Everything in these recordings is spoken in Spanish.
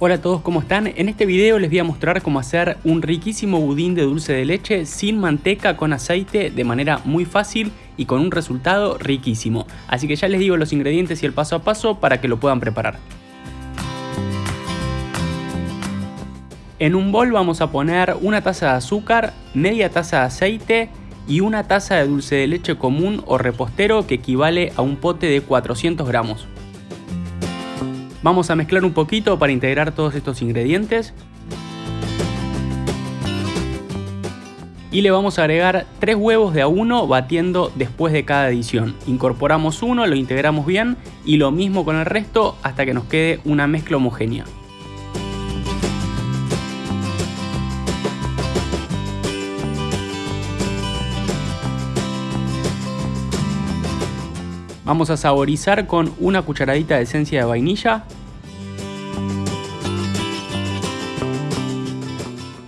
Hola a todos, ¿cómo están? En este video les voy a mostrar cómo hacer un riquísimo budín de dulce de leche sin manteca con aceite de manera muy fácil y con un resultado riquísimo. Así que ya les digo los ingredientes y el paso a paso para que lo puedan preparar. En un bol vamos a poner una taza de azúcar, media taza de aceite y una taza de dulce de leche común o repostero que equivale a un pote de 400 gramos. Vamos a mezclar un poquito para integrar todos estos ingredientes. Y le vamos a agregar 3 huevos de a uno batiendo después de cada adición. Incorporamos uno, lo integramos bien y lo mismo con el resto hasta que nos quede una mezcla homogénea. Vamos a saborizar con una cucharadita de esencia de vainilla.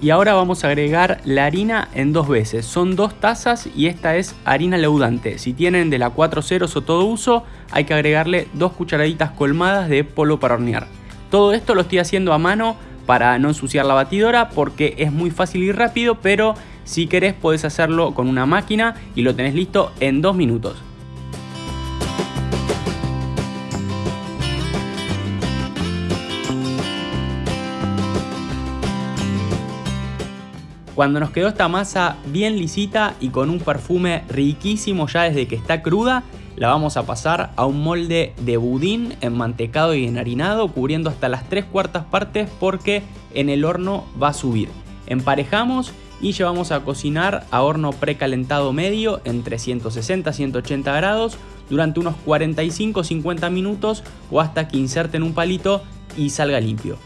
Y ahora vamos a agregar la harina en dos veces. Son dos tazas y esta es harina leudante. Si tienen de la 4 ceros o todo uso, hay que agregarle dos cucharaditas colmadas de polvo para hornear. Todo esto lo estoy haciendo a mano para no ensuciar la batidora porque es muy fácil y rápido, pero si querés puedes hacerlo con una máquina y lo tenés listo en dos minutos. Cuando nos quedó esta masa bien lisita y con un perfume riquísimo ya desde que está cruda, la vamos a pasar a un molde de budín enmantecado y enharinado cubriendo hasta las 3 cuartas partes porque en el horno va a subir. Emparejamos y llevamos a cocinar a horno precalentado medio entre 160 180 grados durante unos 45-50 minutos o hasta que inserten un palito y salga limpio.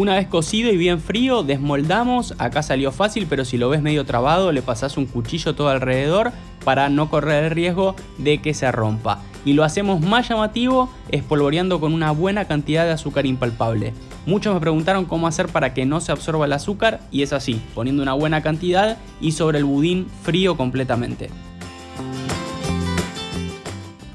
Una vez cocido y bien frío, desmoldamos. Acá salió fácil, pero si lo ves medio trabado, le pasás un cuchillo todo alrededor para no correr el riesgo de que se rompa. Y lo hacemos más llamativo espolvoreando con una buena cantidad de azúcar impalpable. Muchos me preguntaron cómo hacer para que no se absorba el azúcar y es así, poniendo una buena cantidad y sobre el budín frío completamente.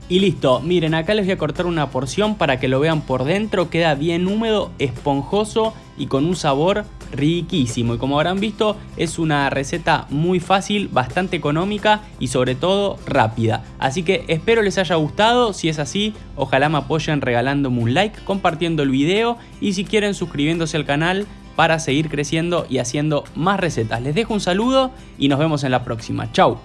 Y listo, miren acá les voy a cortar una porción para que lo vean por dentro, queda bien húmedo, esponjoso y con un sabor riquísimo y como habrán visto es una receta muy fácil, bastante económica y sobre todo rápida. Así que espero les haya gustado, si es así ojalá me apoyen regalándome un like, compartiendo el video y si quieren suscribiéndose al canal para seguir creciendo y haciendo más recetas. Les dejo un saludo y nos vemos en la próxima. Chau.